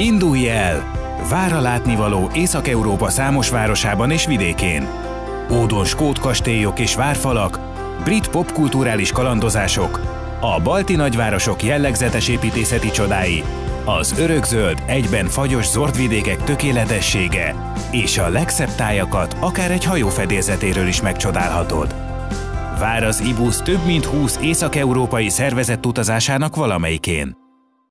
Indulj el! Vár a látnivaló Észak-Európa számos városában és vidékén. Ódon skót kastélyok és várfalak, brit popkulturális kalandozások, a balti nagyvárosok jellegzetes építészeti csodái, az örökzöld, egyben fagyos zordvidékek tökéletessége, és a legszebb tájakat akár egy hajó fedélzetéről is megcsodálhatod. Vár az IBUS több mint 20 észak-európai szervezett utazásának valamelyikén.